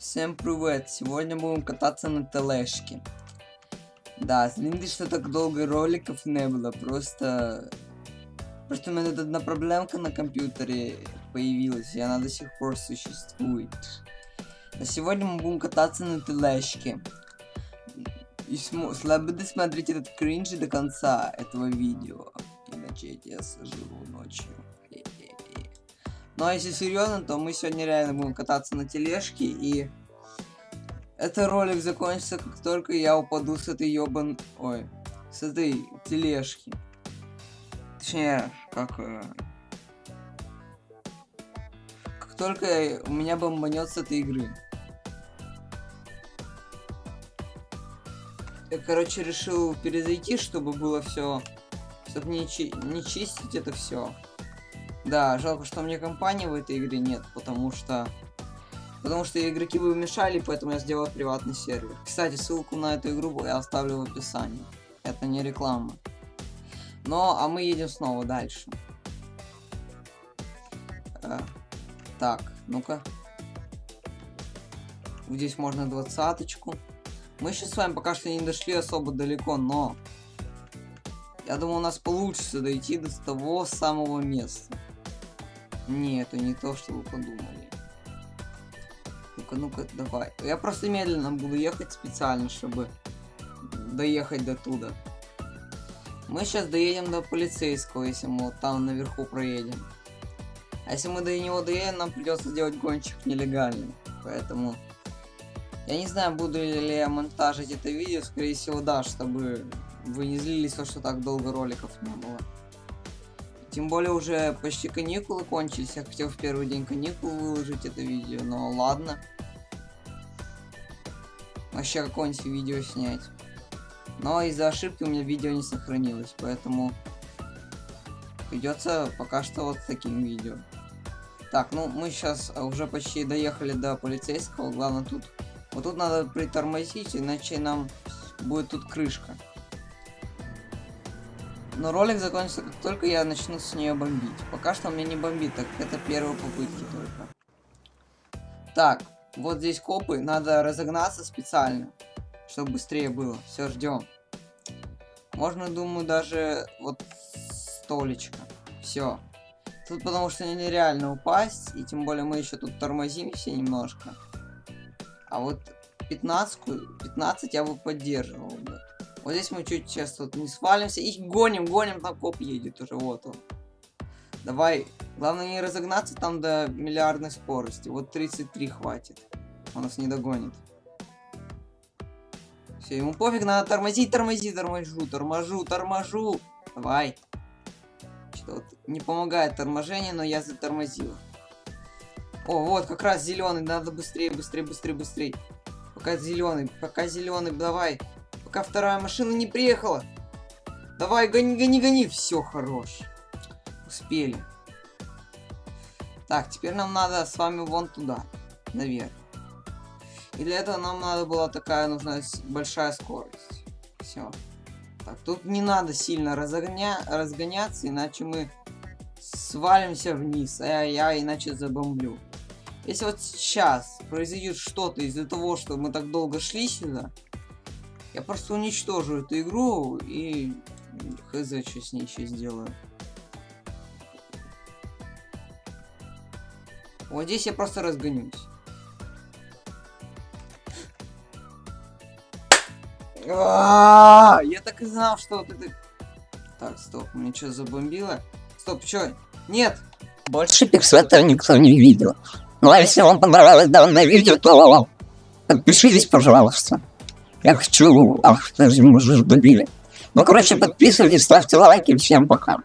Всем привет! Сегодня будем кататься на тележке. Да, извините, что так долго роликов не было, просто... Просто у меня тут одна проблемка на компьютере появилась, и она до сих пор существует. А сегодня мы будем кататься на тележке. И см... буду смотреть этот кринж до конца этого видео. Иначе я сожру ночью. Ну а если серьезно, то мы сегодня реально будем кататься на тележке и этот ролик закончится, как только я упаду с этой ёбан... Ой, с этой тележки. Точнее, как... Э... Как только у меня бомбанет с этой игры. Я, короче, решил перезайти, чтобы было все, чтобы не, чи не чистить это все. Да, жалко, что мне компании в этой игре нет, потому что... Потому что игроки бы мешали, поэтому я сделал приватный сервер. Кстати, ссылку на эту игру я оставлю в описании. Это не реклама. Но, а мы едем снова дальше. Э, так, ну-ка. Здесь можно двадцаточку. Мы сейчас с вами пока что не дошли особо далеко, но... Я думаю, у нас получится дойти до того самого места. Не, это не то, что вы подумали. Ну-ка, ну-ка, давай. Я просто медленно буду ехать специально, чтобы доехать до туда. Мы сейчас доедем до полицейского, если мы вот там наверху проедем. А если мы до него доедем, нам придется сделать гонщик нелегальный. Поэтому... Я не знаю, буду ли я монтажить это видео, скорее всего, да, чтобы вы не злились, что так долго роликов не было. Тем более уже почти каникулы кончились. Я хотел в первый день каникул выложить это видео, но ладно. Вообще какое-нибудь видео снять. Но из-за ошибки у меня видео не сохранилось, поэтому придется пока что вот с таким видео. Так, ну мы сейчас уже почти доехали до полицейского. Главное тут... Вот тут надо притормозить, иначе нам будет тут крышка. Но ролик закончится, как только я начну с нее бомбить. Пока что мне не бомбит, так это первые попытки только. Так, вот здесь копы, надо разогнаться специально, чтобы быстрее было. Все, ждем. Можно, думаю, даже вот столечко. Все. Тут потому что нереально упасть, и тем более мы еще тут тормозим все немножко. А вот 15, 15 я бы поддерживал. Вот здесь мы чуть сейчас тут не свалимся. И гоним, гоним, там коп едет уже, вот он. Давай. Главное не разогнаться там до миллиардной скорости. Вот 33 хватит. Он нас не догонит. Все, ему пофиг, надо тормозить, тормозить, торможу, торможу, торможу. Давай. Что вот не помогает торможение, но я затормозил. О, вот, как раз зеленый, надо быстрее, быстрее, быстрее, быстрее. Пока зеленый, пока зеленый, давай. Пока вторая машина не приехала. Давай, гони, гони, гони. Все, хорош. Успели. Так, теперь нам надо с вами вон туда. Наверх. И для этого нам надо была такая нужна большая скорость. Все. Так, тут не надо сильно разогня... разгоняться, иначе мы свалимся вниз, а я, я иначе забомблю. Если вот сейчас произойдет что-то из-за того, что мы так долго шли сюда, я просто уничтожу эту игру и хз, что с ней еще сделаю. Вот здесь я просто разгонюсь. А, я так и знал, что вот это... Так, стоп, мне что забомбило? Стоп, что? Нет! Больше пиксвета никто не видел. Ну а если вам понравилось данное видео, то подпишитесь, пожалуйста. Я хочу... Ах. Ну, короче, подписывайтесь, ставьте лайки. Всем пока.